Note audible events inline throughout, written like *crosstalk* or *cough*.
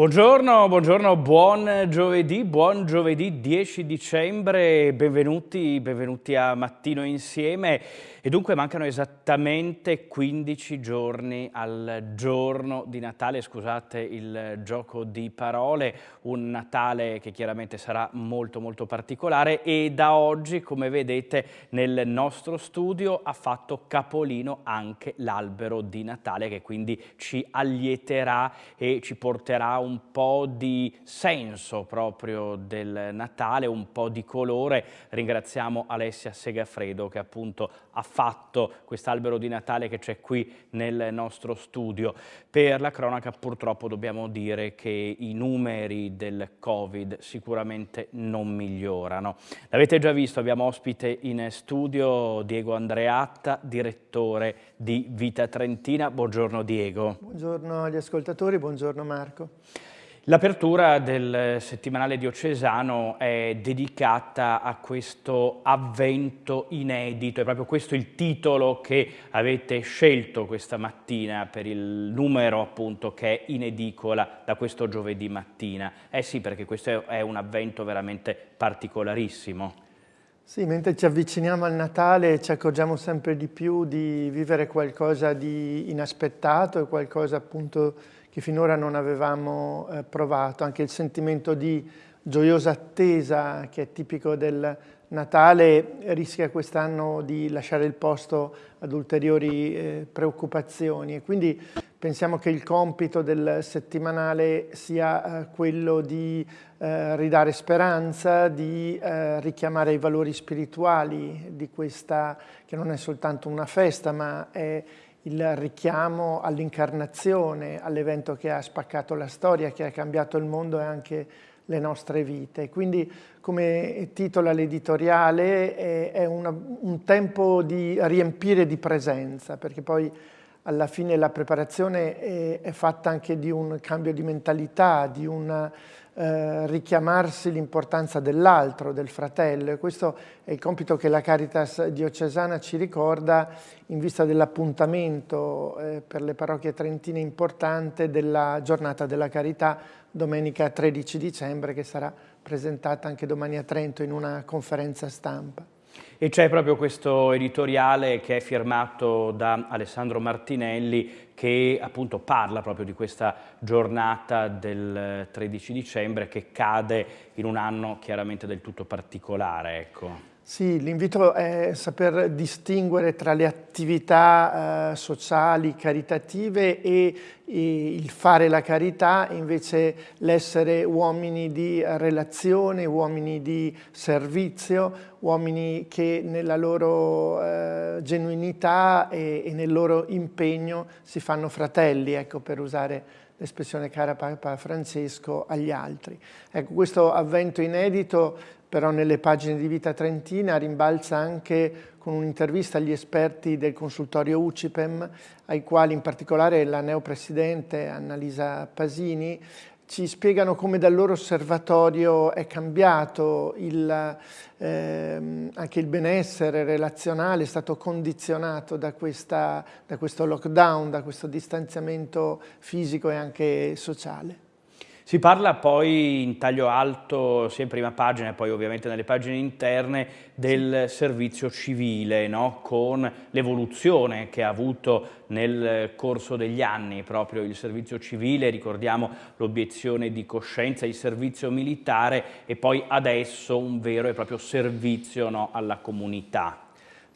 Buongiorno, buongiorno, buon giovedì, buon giovedì 10 dicembre, benvenuti, benvenuti a Mattino Insieme. E dunque mancano esattamente 15 giorni al giorno di Natale, scusate il gioco di parole, un Natale che chiaramente sarà molto molto particolare e da oggi, come vedete, nel nostro studio ha fatto capolino anche l'albero di Natale che quindi ci allieterà e ci porterà un po' di senso proprio del Natale, un po' di colore. Ringraziamo Alessia Segafredo che appunto ha fatto quest'albero di Natale che c'è qui nel nostro studio. Per la cronaca purtroppo dobbiamo dire che i numeri del Covid sicuramente non migliorano. L'avete già visto, abbiamo ospite in studio Diego Andreatta, direttore di Vita Trentina. Buongiorno Diego. Buongiorno agli ascoltatori, buongiorno Marco. L'apertura del settimanale diocesano è dedicata a questo avvento inedito, è proprio questo il titolo che avete scelto questa mattina per il numero appunto che è in edicola da questo giovedì mattina. Eh sì, perché questo è un avvento veramente particolarissimo. Sì, mentre ci avviciniamo al Natale ci accorgiamo sempre di più di vivere qualcosa di inaspettato e qualcosa appunto che finora non avevamo eh, provato, anche il sentimento di gioiosa attesa che è tipico del Natale rischia quest'anno di lasciare il posto ad ulteriori eh, preoccupazioni. E quindi pensiamo che il compito del settimanale sia eh, quello di eh, ridare speranza, di eh, richiamare i valori spirituali di questa che non è soltanto una festa ma è il richiamo all'incarnazione, all'evento che ha spaccato la storia, che ha cambiato il mondo e anche le nostre vite. Quindi, come titola l'editoriale, è, è una, un tempo di riempire di presenza, perché poi alla fine la preparazione è, è fatta anche di un cambio di mentalità, di una eh, richiamarsi l'importanza dell'altro, del fratello e questo è il compito che la Caritas diocesana ci ricorda in vista dell'appuntamento eh, per le parrocchie trentine importante della giornata della carità domenica 13 dicembre che sarà presentata anche domani a Trento in una conferenza stampa. E c'è proprio questo editoriale che è firmato da Alessandro Martinelli che appunto parla proprio di questa giornata del 13 dicembre che cade in un anno chiaramente del tutto particolare. Ecco. Sì, l'invito è saper distinguere tra le attività eh, sociali, caritative e, e, il fare la carità, invece l'essere uomini di relazione, uomini di servizio, uomini che nella loro eh, genuinità e, e, nel loro impegno si fanno fratelli, ecco, per usare l'espressione cara Papa Francesco agli altri. Ecco, questo avvento inedito però nelle pagine di Vita Trentina rimbalza anche con un'intervista agli esperti del consultorio UCIPEM, ai quali in particolare la neopresidente Annalisa Pasini ci spiegano come dal loro osservatorio è cambiato il, ehm, anche il benessere relazionale, è stato condizionato da, questa, da questo lockdown, da questo distanziamento fisico e anche sociale. Si parla poi in taglio alto, sia in prima pagina e poi ovviamente nelle pagine interne, del servizio civile, no? con l'evoluzione che ha avuto nel corso degli anni proprio il servizio civile, ricordiamo l'obiezione di coscienza, il servizio militare e poi adesso un vero e proprio servizio no? alla comunità.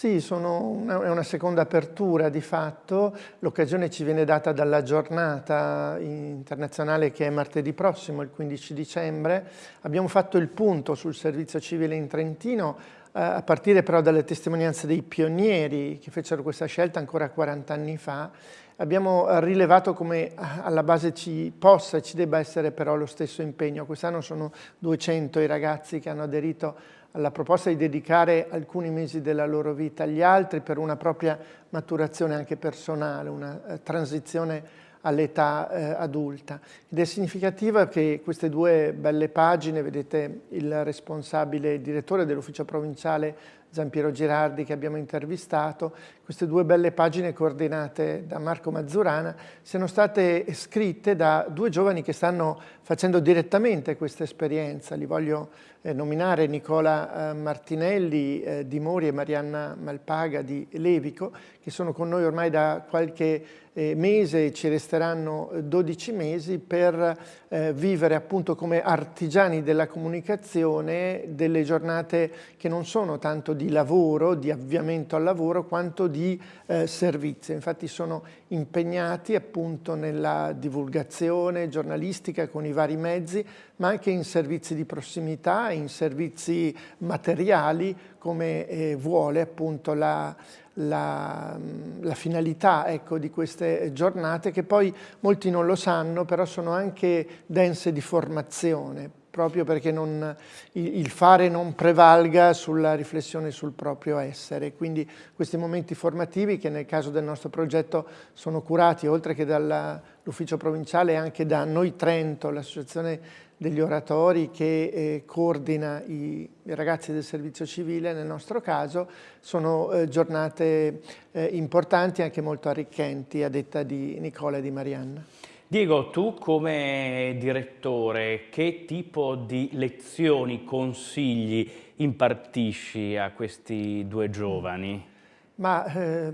Sì, una, è una seconda apertura di fatto, l'occasione ci viene data dalla giornata internazionale che è martedì prossimo, il 15 dicembre. Abbiamo fatto il punto sul servizio civile in Trentino, eh, a partire però dalle testimonianze dei pionieri che fecero questa scelta ancora 40 anni fa. Abbiamo rilevato come alla base ci possa e ci debba essere però lo stesso impegno. Quest'anno sono 200 i ragazzi che hanno aderito alla proposta di dedicare alcuni mesi della loro vita agli altri per una propria maturazione anche personale, una eh, transizione all'età eh, adulta. Ed è significativa che queste due belle pagine, vedete il responsabile, il direttore dell'ufficio provinciale Giampiero Girardi che abbiamo intervistato, queste due belle pagine coordinate da Marco Mazzurana siano state scritte da due giovani che stanno facendo direttamente questa esperienza. Li voglio eh, nominare Nicola eh, Martinelli eh, di Mori e Marianna Malpaga di Levico, che sono con noi ormai da qualche mese, ci resteranno 12 mesi per eh, vivere appunto come artigiani della comunicazione delle giornate che non sono tanto di lavoro, di avviamento al lavoro, quanto di eh, servizio. Infatti sono impegnati appunto nella divulgazione giornalistica con i vari mezzi, ma anche in servizi di prossimità, in servizi materiali, come eh, vuole appunto la, la, la finalità ecco, di queste giornate, che poi molti non lo sanno, però sono anche dense di formazione, proprio perché non, il fare non prevalga sulla riflessione sul proprio essere. Quindi questi momenti formativi che nel caso del nostro progetto sono curati oltre che dall'ufficio provinciale anche da Noi Trento, l'associazione degli oratori che eh, coordina i, i, ragazzi del servizio civile nel nostro caso, sono eh, giornate eh, importanti e anche molto arricchenti a detta di Nicola e di Marianna. Diego, tu come direttore che tipo di lezioni, consigli impartisci a questi due giovani? Ma eh,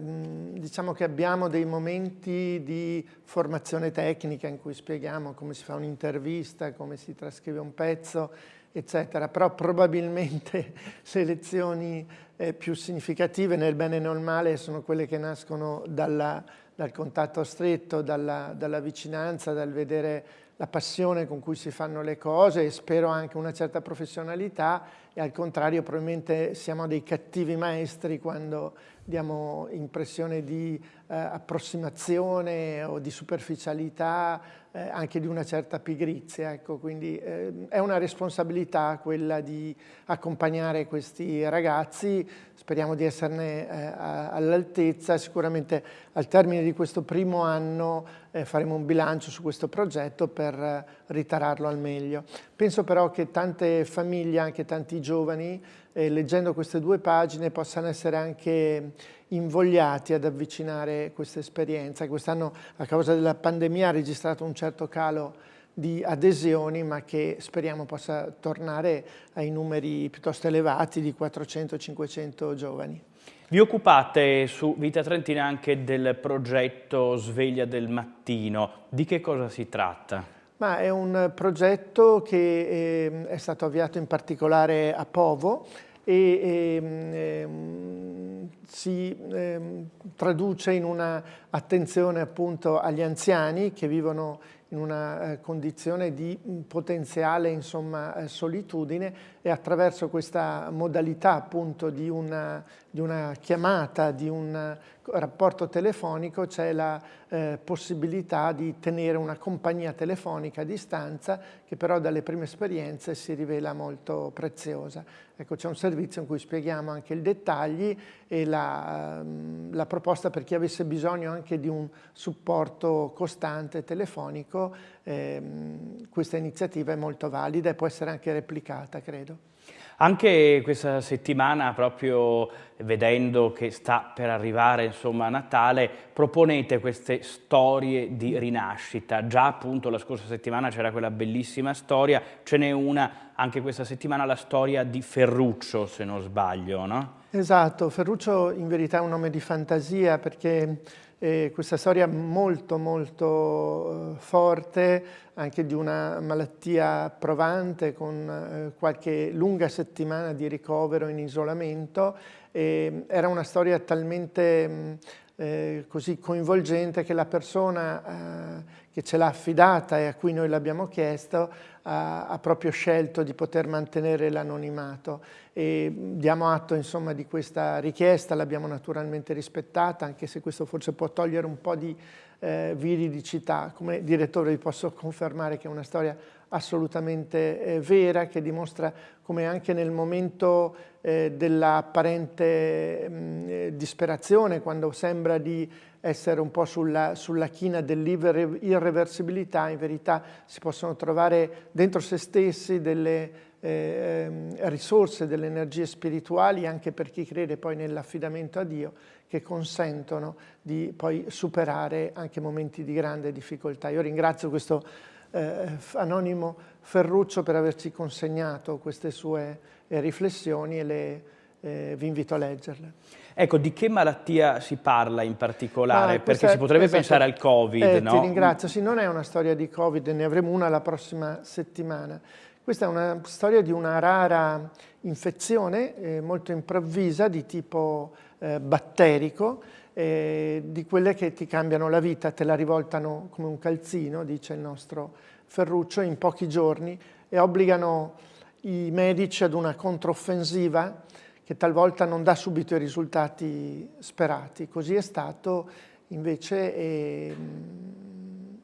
diciamo che abbiamo dei momenti di formazione tecnica in cui spieghiamo come si fa un'intervista, come si trascrive un pezzo, eccetera, però probabilmente *laughs* le lezioni eh, più significative nel bene e nel male sono quelle che nascono dalla dal contatto stretto, dalla, dalla, vicinanza, dal vedere la passione con cui si fanno le cose e spero anche una certa professionalità. E al contrario probabilmente siamo dei cattivi maestri quando diamo impressione di eh, approssimazione o di superficialità, eh, anche di una certa pigrizia. Ecco, quindi eh, è una responsabilità quella di accompagnare questi ragazzi, speriamo di esserne eh, all'altezza, sicuramente al termine di questo primo anno eh, faremo un bilancio su questo progetto per eh, ritararlo al meglio. Penso però che tante famiglie, anche tanti giovani, eh, leggendo queste due pagine possano essere anche invogliati ad avvicinare questa esperienza. Quest'anno a causa della pandemia ha registrato un certo calo di adesioni ma che speriamo possa tornare ai numeri piuttosto elevati di 400-500 giovani. Vi occupate su Vita Trentina anche del progetto Sveglia del Mattino. Di che cosa si tratta? Ma è un progetto che eh, è stato avviato in particolare a Povo e ehm, ehm, si ehm, traduce in una attenzione appunto agli anziani che vivono in una eh, condizione di potenziale insomma, eh, solitudine e attraverso questa modalità appunto di una, di una chiamata, di un rapporto telefonico c'è la eh, possibilità di tenere una compagnia telefonica a distanza che però dalle prime esperienze si rivela molto preziosa. Ecco, c'è un servizio in cui spieghiamo anche i dettagli e la, ehm, la proposta per chi avesse bisogno anche di un supporto costante telefonico, ehm, questa iniziativa è molto valida e può essere anche replicata, credo. Anche questa settimana, proprio vedendo che sta per arrivare insomma, Natale, proponete queste storie di rinascita. Già appunto la scorsa settimana c'era quella bellissima storia, ce n'è una anche questa settimana, la storia di Ferruccio, se non sbaglio, no? Esatto, Ferruccio in verità è un nome di fantasia perché eh, questa storia molto molto eh, forte anche di una malattia provante con eh, qualche lunga settimana di ricovero in isolamento e era una storia talmente mh, eh, così coinvolgente che la persona eh, che ce l'ha affidata e a cui noi l'abbiamo chiesto ha, ha, proprio scelto di poter mantenere l'anonimato e diamo atto insomma di questa richiesta, l'abbiamo naturalmente rispettata anche se questo forse può togliere un po' di eh, viridicità. Come direttore vi posso confermare che è una storia assolutamente eh, vera, che dimostra come anche nel momento eh, dell'apparente mm, eh, disperazione, quando sembra di essere un po' sulla, sulla china dell'irreversibilità, in verità si possono trovare dentro se stessi delle eh, ehm, risorse, delle energie spirituali, anche per chi crede poi nell'affidamento a Dio, che consentono di poi superare anche momenti di grande difficoltà. Io ringrazio questo eh, anonimo Ferruccio per averci consegnato queste sue eh, riflessioni e le, eh, vi invito a leggerle. Ecco, di che malattia si parla in particolare? Ah, Perché si potrebbe esatto. pensare al Covid, eh, no? Ti ringrazio, sì, non è una storia di Covid, ne avremo una la prossima settimana. Questa è una storia di una rara infezione eh, molto improvvisa di tipo eh, batterico, eh, di quelle che ti cambiano la vita, te la rivoltano come un calzino, dice il nostro Ferruccio, in pochi giorni e obbligano i medici ad una controffensiva che talvolta non dà subito i risultati sperati. Così è stato invece e,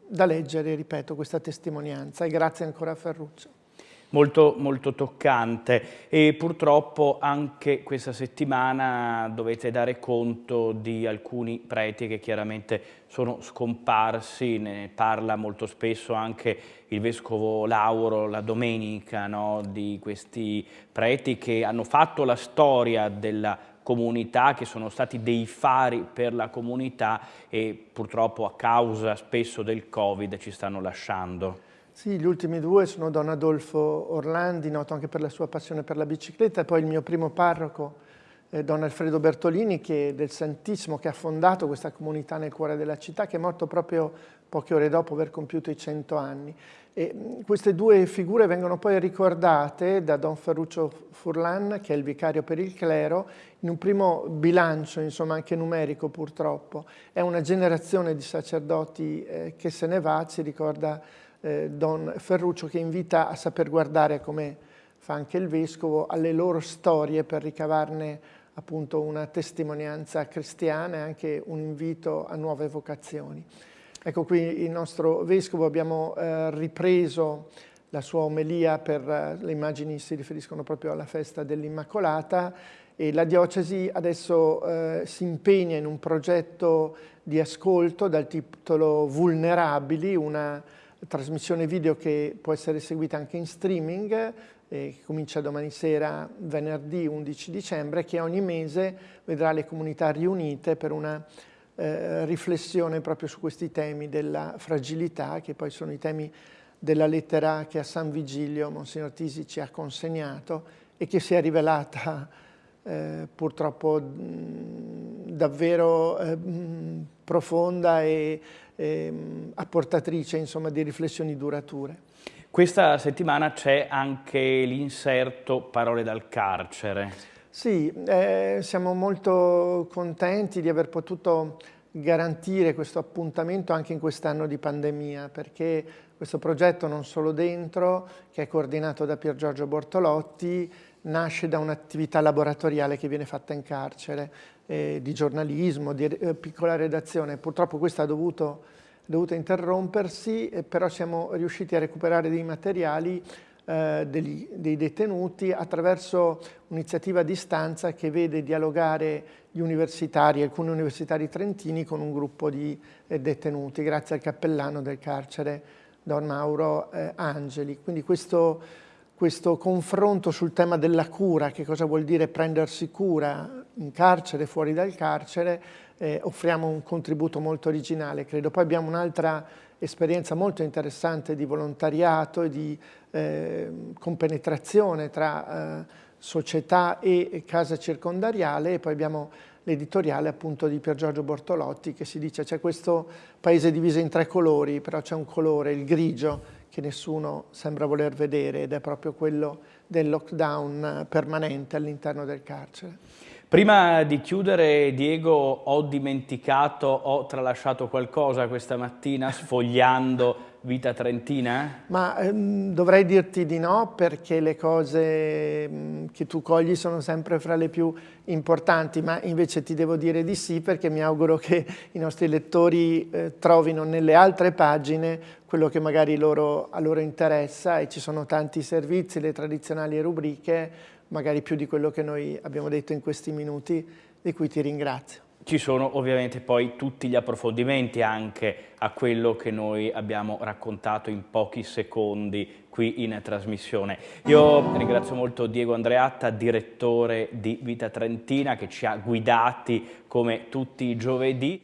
da leggere, ripeto, questa testimonianza e grazie ancora a Ferruccio molto, molto toccante e purtroppo anche questa settimana dovete dare conto di alcuni preti che chiaramente sono scomparsi, ne parla molto spesso anche il Vescovo Lauro la domenica no? di questi preti che hanno fatto la storia della comunità, che sono stati dei fari per la comunità e purtroppo a causa spesso del Covid ci stanno lasciando. Sì, gli ultimi due sono Don Adolfo Orlandi, noto anche per la sua passione per la bicicletta, e poi il mio primo parroco, eh, Don Alfredo Bertolini, che del Santissimo, che ha fondato questa comunità nel cuore della città, che è morto proprio poche ore dopo aver compiuto i cento anni. E queste due figure vengono poi ricordate da Don Ferruccio Furlan, che è il vicario per il clero, in un primo bilancio, insomma anche numerico purtroppo. È una generazione di sacerdoti eh, che se ne va, ci ricorda eh, Don Ferruccio che invita a saper guardare, come fa anche il Vescovo, alle loro storie per ricavarne appunto una testimonianza cristiana e anche un invito a nuove vocazioni. Ecco qui il nostro Vescovo abbiamo eh, ripreso la sua omelia per, eh, le immagini si riferiscono proprio alla festa dell'Immacolata e la diocesi adesso eh, si impegna in un progetto di ascolto dal titolo Vulnerabili, una trasmissione video che può essere seguita anche in streaming, eh, che comincia domani sera, venerdì 11 dicembre, che ogni mese vedrà le comunità riunite per una eh, riflessione proprio su questi temi della fragilità, che poi sono i temi della lettera che a San Vigilio Monsignor Tisi ci ha consegnato e che si è rivelata eh, purtroppo mh, davvero eh, mh, profonda e ehm, apportatrice insomma, di riflessioni durature. Questa settimana c'è anche l'inserto Parole dal carcere. Sì, eh, siamo molto contenti di aver potuto garantire questo appuntamento anche in quest'anno di pandemia, perché questo progetto non solo dentro, che è coordinato da Pier Giorgio Bortolotti, nasce da un'attività laboratoriale che viene fatta in carcere, eh, di giornalismo, di eh, piccola redazione. Purtroppo questo ha dovuto, dovuto interrompersi, eh, però siamo riusciti a recuperare dei materiali eh, degli, dei detenuti attraverso un'iniziativa a distanza che vede dialogare gli universitari, alcuni universitari trentini con un gruppo di eh, detenuti, grazie al cappellano del carcere Don Mauro eh, Angeli. Quindi questo questo confronto sul tema della cura, che cosa vuol dire prendersi cura in carcere, fuori dal carcere, eh, offriamo un contributo molto originale, credo. Poi abbiamo un'altra esperienza molto interessante di volontariato e di eh, compenetrazione tra eh, società e casa circondariale e poi abbiamo l'editoriale appunto di Pier Giorgio Bortolotti che si dice c'è questo paese diviso in tre colori, però c'è un colore, il grigio, che nessuno sembra voler vedere ed è proprio quello del lockdown permanente all'interno del carcere. Prima di chiudere, Diego, ho dimenticato, ho tralasciato qualcosa questa mattina sfogliando Vita Trentina? Ma ehm, dovrei dirti di no perché le cose mh, che tu cogli sono sempre fra le più importanti, ma invece ti devo dire di sì perché mi auguro che i nostri lettori eh, trovino nelle altre pagine quello che magari loro, a loro interessa e ci sono tanti servizi, le tradizionali rubriche, magari più di quello che noi abbiamo detto in questi minuti, di cui ti ringrazio. Ci sono ovviamente poi tutti gli approfondimenti anche a quello che noi abbiamo raccontato in pochi secondi qui in trasmissione. Io ringrazio molto Diego Andreatta, direttore di Vita Trentina, che ci ha guidati come tutti i giovedì.